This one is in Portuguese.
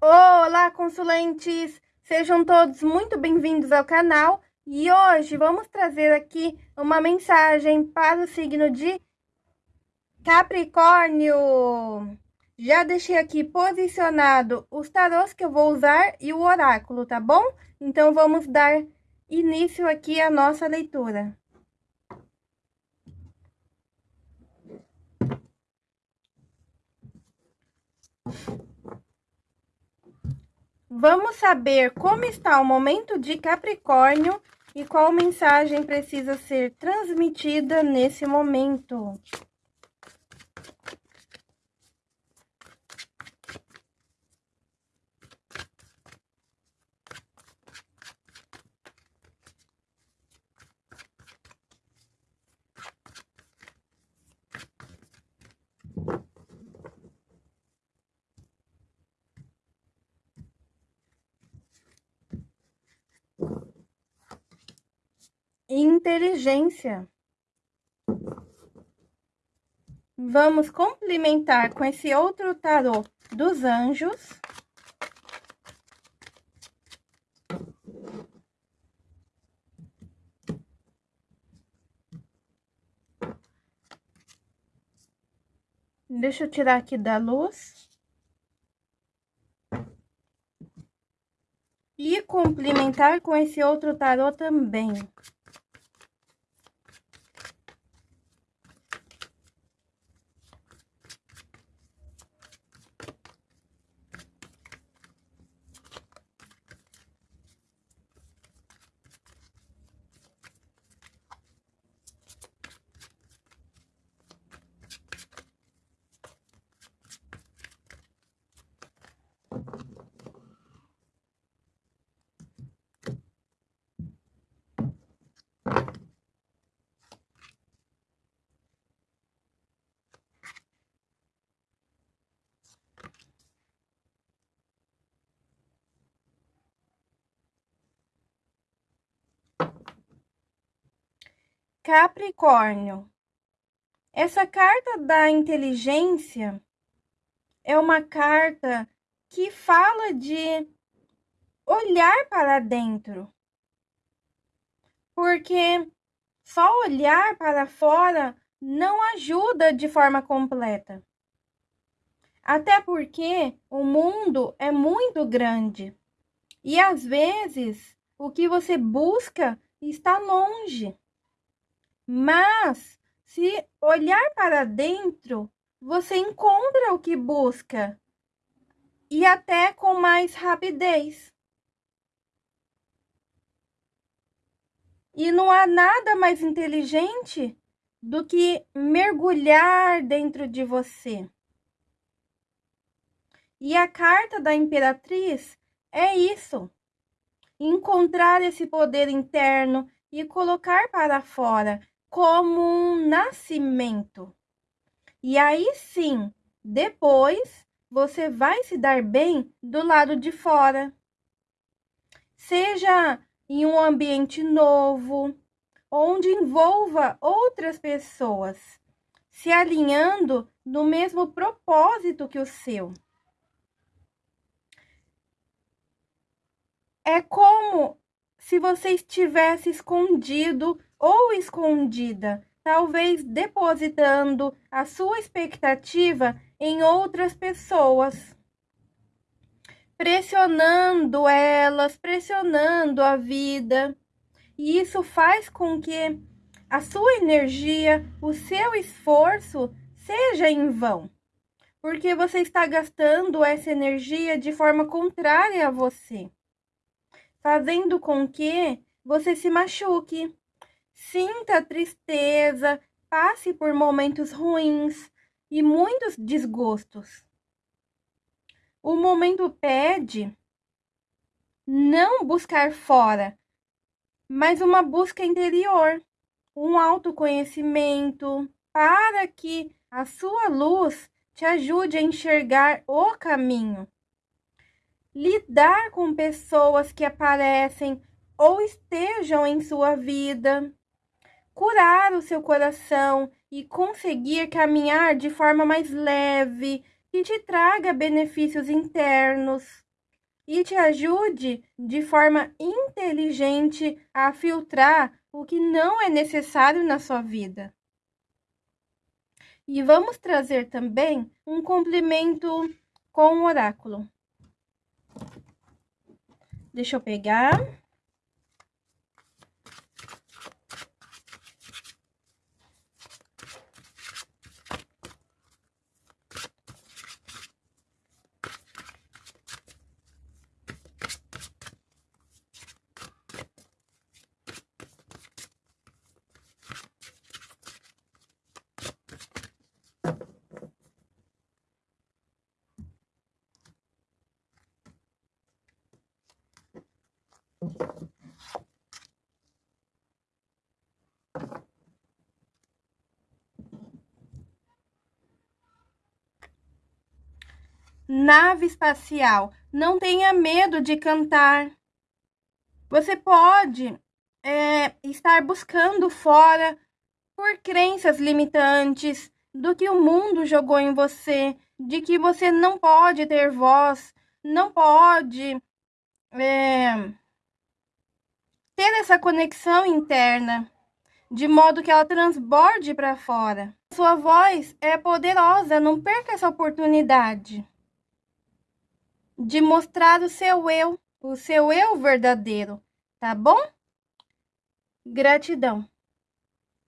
Olá, consulentes! Sejam todos muito bem-vindos ao canal e hoje vamos trazer aqui uma mensagem para o signo de Capricórnio. Já deixei aqui posicionado os tarôs que eu vou usar e o oráculo, tá bom? Então vamos dar início aqui à nossa leitura. Vamos saber como está o momento de Capricórnio e qual mensagem precisa ser transmitida nesse momento. Inteligência. Vamos complementar com esse outro tarô dos anjos. Deixa eu tirar aqui da luz. E complementar com esse outro tarô também. Capricórnio. Essa carta da inteligência é uma carta que fala de olhar para dentro. Porque só olhar para fora não ajuda de forma completa. Até porque o mundo é muito grande e às vezes o que você busca está longe. Mas, se olhar para dentro, você encontra o que busca e até com mais rapidez. E não há nada mais inteligente do que mergulhar dentro de você. E a carta da imperatriz é isso: encontrar esse poder interno e colocar para fora, como um nascimento. E aí sim, depois você vai se dar bem do lado de fora. Seja em um ambiente novo, onde envolva outras pessoas, se alinhando no mesmo propósito que o seu. É como se você estivesse escondido ou escondida, talvez depositando a sua expectativa em outras pessoas, pressionando elas, pressionando a vida. E isso faz com que a sua energia, o seu esforço seja em vão, porque você está gastando essa energia de forma contrária a você, fazendo com que você se machuque, Sinta tristeza, passe por momentos ruins e muitos desgostos. O momento pede não buscar fora, mas uma busca interior, um autoconhecimento, para que a sua luz te ajude a enxergar o caminho. Lidar com pessoas que aparecem ou estejam em sua vida curar o seu coração e conseguir caminhar de forma mais leve, que te traga benefícios internos. e te ajude de forma inteligente a filtrar o que não é necessário na sua vida. E vamos trazer também um complemento com o oráculo. Deixa eu pegar. Nave espacial, não tenha medo de cantar. Você pode é, estar buscando fora por crenças limitantes do que o mundo jogou em você, de que você não pode ter voz, não pode é, ter essa conexão interna, de modo que ela transborde para fora. Sua voz é poderosa, não perca essa oportunidade de mostrar o seu eu, o seu eu verdadeiro, tá bom? Gratidão.